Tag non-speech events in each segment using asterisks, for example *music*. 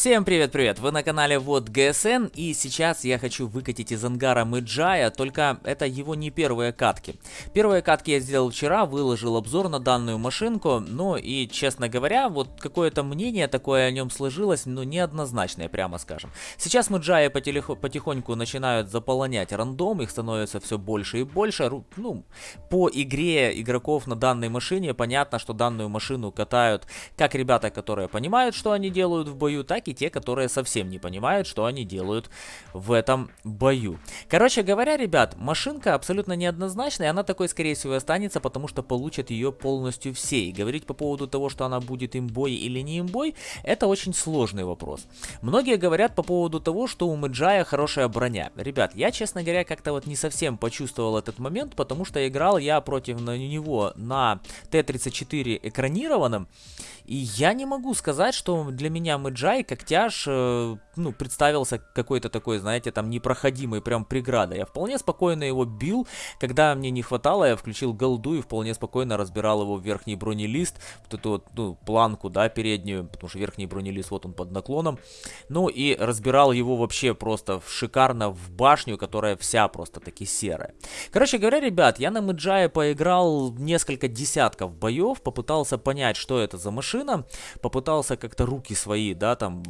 Всем привет-привет! Вы на канале Вот ГСН и сейчас я хочу выкатить из ангара Мэджая, только это его не первые катки. Первые катки я сделал вчера, выложил обзор на данную машинку, ну и честно говоря, вот какое-то мнение такое о нем сложилось, но неоднозначное, прямо скажем. Сейчас Мэджая потихоньку начинают заполонять рандом, их становится все больше и больше. Ну, по игре игроков на данной машине понятно, что данную машину катают как ребята, которые понимают, что они делают в бою, так так и те, которые совсем не понимают, что они делают в этом бою. Короче говоря, ребят, машинка абсолютно неоднозначная, она такой, скорее всего, останется, потому что получат ее полностью все. И говорить по поводу того, что она будет имбой или не имбой, это очень сложный вопрос. Многие говорят по поводу того, что у Мэджая хорошая броня. Ребят, я, честно говоря, как-то вот не совсем почувствовал этот момент, потому что играл я против него на Т-34 экранированном, и я не могу сказать, что для меня Мэджай как тяж, э, ну, представился какой-то такой, знаете, там непроходимой прям преградой. Я вполне спокойно его бил, когда мне не хватало, я включил голду и вполне спокойно разбирал его в верхний бронелист, вот эту вот, ну, планку, да, переднюю, потому что верхний бронелист, вот он под наклоном. Ну и разбирал его вообще просто шикарно в башню, которая вся просто таки серая. Короче говоря, ребят, я на Мэджае поиграл несколько десятков боев, попытался понять, что это за машина, попытался как-то руки свои, да, там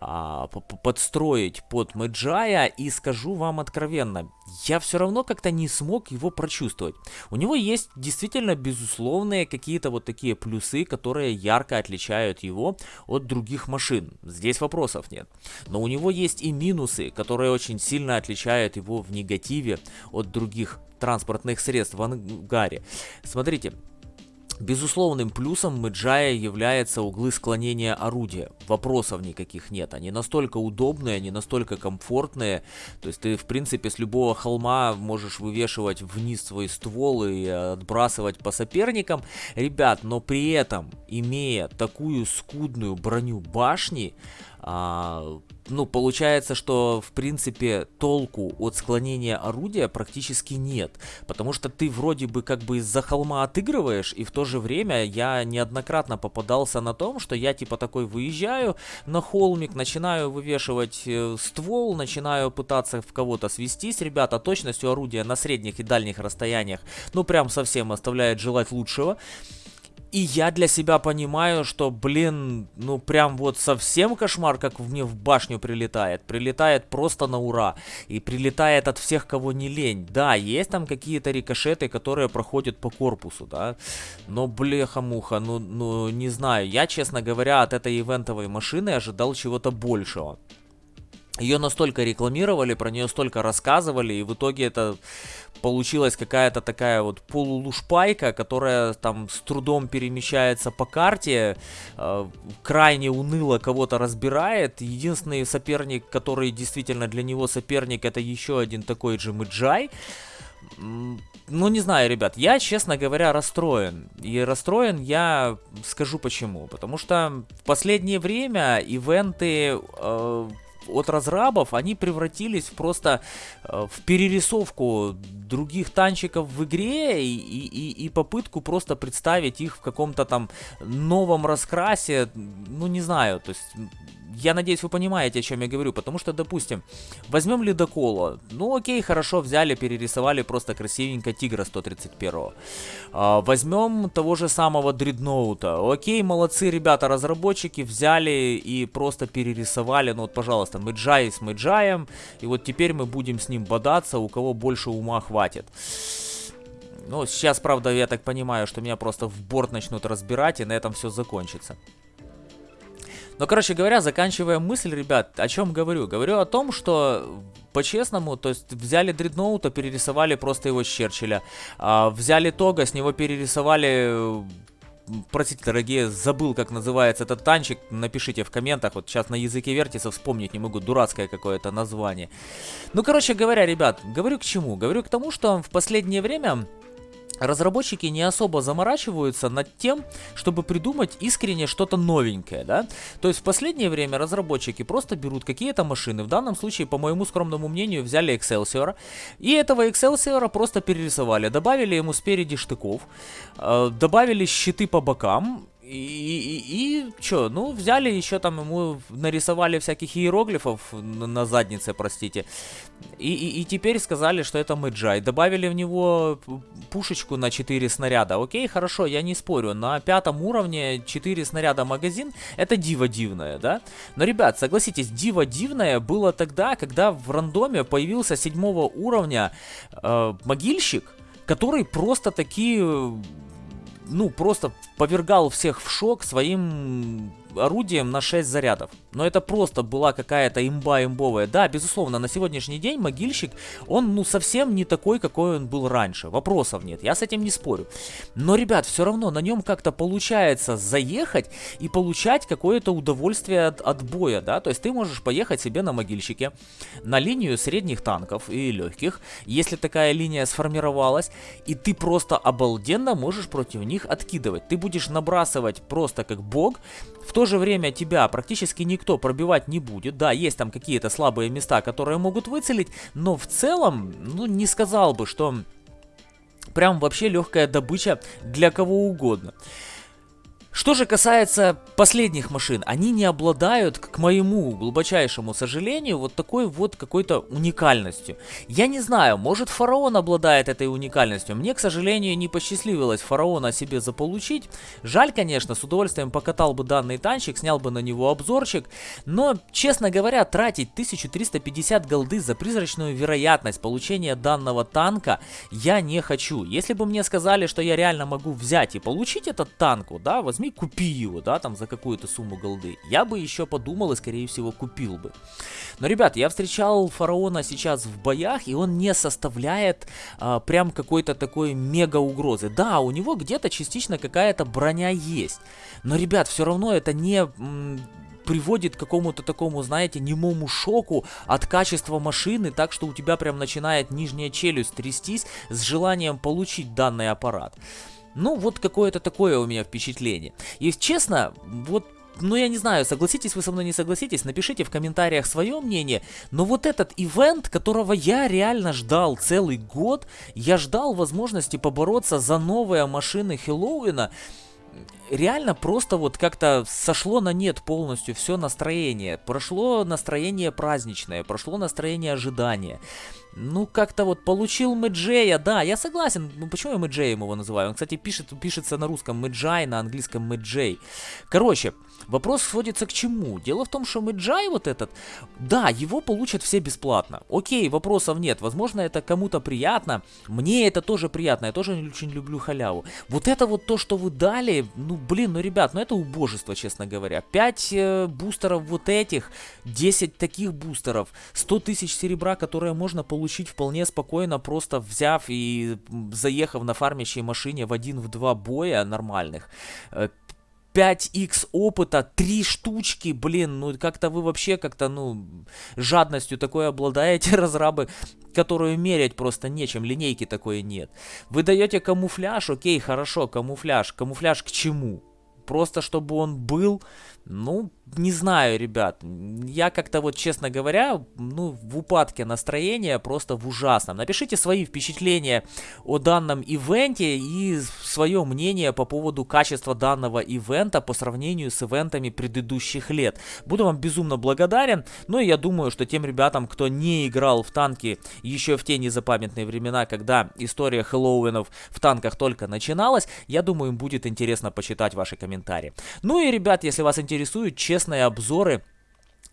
а, подстроить под Мэджая, и скажу вам откровенно, я все равно как-то не смог его прочувствовать. У него есть действительно безусловные какие-то вот такие плюсы, которые ярко отличают его от других машин. Здесь вопросов нет. Но у него есть и минусы, которые очень сильно отличают его в негативе от других транспортных средств в ангаре. Смотрите, Безусловным плюсом Мэджая является углы склонения орудия. Вопросов никаких нет. Они настолько удобные, они настолько комфортные. То есть ты, в принципе, с любого холма можешь вывешивать вниз свой ствол и отбрасывать по соперникам. Ребят, но при этом, имея такую скудную броню башни, а, ну, получается, что, в принципе, толку от склонения орудия практически нет. Потому что ты вроде бы как бы из-за холма отыгрываешь, и в то же время я неоднократно попадался на том, что я типа такой выезжаю на холмик, начинаю вывешивать э, ствол, начинаю пытаться в кого-то свестись. Ребята, точностью орудия на средних и дальних расстояниях, ну, прям совсем оставляет желать лучшего. И я для себя понимаю, что, блин, ну прям вот совсем кошмар, как мне в башню прилетает. Прилетает просто на ура. И прилетает от всех, кого не лень. Да, есть там какие-то рикошеты, которые проходят по корпусу, да. Но, блеха-муха, ну, ну, не знаю. Я, честно говоря, от этой ивентовой машины ожидал чего-то большего. Ее настолько рекламировали, про нее столько рассказывали, и в итоге это получилась какая-то такая вот полулушпайка, которая там с трудом перемещается по карте, э, крайне уныло кого-то разбирает. Единственный соперник, который действительно для него соперник, это еще один такой же Мэджай. Ну, не знаю, ребят, я, честно говоря, расстроен. И расстроен я скажу почему. Потому что в последнее время ивенты э, от разрабов, они превратились просто э, в перерисовку других танчиков в игре и, и, и попытку просто представить их в каком-то там новом раскрасе, ну не знаю, то есть я надеюсь, вы понимаете, о чем я говорю, потому что, допустим, возьмем ледокола. Ну, окей, хорошо, взяли, перерисовали просто красивенько Тигра 131. А, возьмем того же самого Дредноута. Окей, молодцы, ребята, разработчики, взяли и просто перерисовали, ну вот, пожалуйста, Мэджай с Мэджаем, и вот теперь мы будем с ним бодаться, у кого больше ума хватит. Ну, сейчас, правда, я так понимаю, что меня просто в борт начнут разбирать, и на этом все закончится. Но, короче говоря, заканчивая мысль, ребят, о чем говорю? Говорю о том, что по-честному, то есть взяли Дредноута, перерисовали просто его с Черчилля. А, взяли Тога, с него перерисовали Простите, дорогие, забыл, как называется этот танчик. Напишите в комментах. Вот сейчас на языке вертиса вспомнить не могу. Дурацкое какое-то название. Ну, короче говоря, ребят, говорю к чему? Говорю к тому, что в последнее время разработчики не особо заморачиваются над тем, чтобы придумать искренне что-то новенькое, да? То есть в последнее время разработчики просто берут какие-то машины, в данном случае, по моему скромному мнению, взяли Excelsior, и этого Excelsior просто перерисовали, добавили ему спереди штыков, э, добавили щиты по бокам, И, и, и что, ну, взяли еще там ему, нарисовали всяких иероглифов на, на заднице, простите. И, и, и теперь сказали, что это Мэджай. Добавили в него пушечку на 4 снаряда. Окей, хорошо, я не спорю. На пятом уровне 4 снаряда магазин, это диво дивное, да? Но, ребят, согласитесь, диво дивное было тогда, когда в рандоме появился седьмого уровня э, могильщик, который просто такие ну, просто повергал всех в шок своим орудием на 6 зарядов. Но это просто была какая-то имба имбовая. Да, безусловно, на сегодняшний день могильщик, он ну совсем не такой, какой он был раньше. Вопросов нет, я с этим не спорю. Но, ребят, все равно на нем как-то получается заехать и получать какое-то удовольствие от, от боя, да. То есть ты можешь поехать себе на могильщике на линию средних танков и легких, если такая линия сформировалась, и ты просто обалденно можешь против них откидывать. Ты будешь набрасывать просто как бог, в то же время тебя практически никто пробивать не будет. Да, есть там какие-то слабые места, которые могут выцелить, но в целом, ну, не сказал бы, что прям вообще легкая добыча для кого угодно. Что же касается последних машин, они не обладают, к моему глубочайшему сожалению, вот такой вот какой-то уникальностью. Я не знаю, может фараон обладает этой уникальностью. Мне, к сожалению, не посчастливилось фараона себе заполучить. Жаль, конечно, с удовольствием покатал бы данный танчик, снял бы на него обзорчик. Но, честно говоря, тратить 1350 голды за призрачную вероятность получения данного танка я не хочу. Если бы мне сказали, что я реально могу взять и получить этот танк, да, возьми возьми, купи его, да, там за какую-то сумму голды. Я бы еще подумал и, скорее всего, купил бы. Но, ребят, я встречал фараона сейчас в боях, и он не составляет а, прям какой-то такой мега угрозы. Да, у него где-то частично какая-то броня есть. Но, ребят, все равно это не приводит к какому-то такому, знаете, немому шоку от качества машины, так что у тебя прям начинает нижняя челюсть трястись с желанием получить данный аппарат. Ну, вот какое-то такое у меня впечатление. И честно, вот ну, я не знаю, согласитесь вы со мной, не согласитесь, напишите в комментариях свое мнение. Но вот этот ивент, которого я реально ждал целый год, я ждал возможности побороться за новые машины Хэллоуина, реально просто вот как-то сошло на нет полностью все настроение. Прошло настроение праздничное, прошло настроение ожидания. Ну, как-то вот получил Мэджея, да, я согласен. Ну, почему я Мэджеем его называю? Он, кстати, пишет, пишется на русском Мэджай, на английском Мэджей. Короче, вопрос сводится к чему? Дело в том, что Мэджай вот этот, да, его получат все бесплатно. Окей, вопросов нет. Возможно, это кому-то приятно. Мне это тоже приятно. Я тоже очень люблю халяву. Вот это вот то, что вы дали, ну, блин, ну, ребят, ну, это убожество, честно говоря. 5 э, бустеров вот этих, 10 таких бустеров, 100 тысяч серебра, которые можно получить вполне спокойно, просто взяв и заехав на фармящей машине в один в два боя нормальных. 5x э, опыта, 3 штучки, блин, ну как-то вы вообще как-то, ну, жадностью такой обладаете, *laughs* разрабы, которую мерять просто нечем, линейки такой нет. Вы даете камуфляж, окей, хорошо, камуфляж, камуфляж к чему? Просто чтобы он был, ну, не знаю, ребят. Я как-то вот, честно говоря, ну, в упадке настроения, просто в ужасном. Напишите свои впечатления о данном ивенте и свое мнение по поводу качества данного ивента по сравнению с ивентами предыдущих лет. Буду вам безумно благодарен. Ну и я думаю, что тем ребятам, кто не играл в танки еще в те незапамятные времена, когда история Хэллоуинов в танках только начиналась, я думаю, им будет интересно почитать ваши комментарии. Ну и, ребят, если вас интересует, честно честные обзоры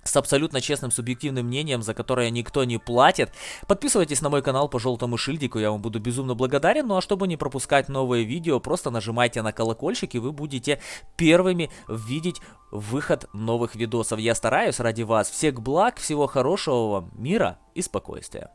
с абсолютно честным субъективным мнением, за которое никто не платит. Подписывайтесь на мой канал по желтому шильдику, я вам буду безумно благодарен. Ну а чтобы не пропускать новые видео, просто нажимайте на колокольчик, и вы будете первыми видеть выход новых видосов. Я стараюсь ради вас. Всех благ, всего хорошего вам, мира и спокойствия.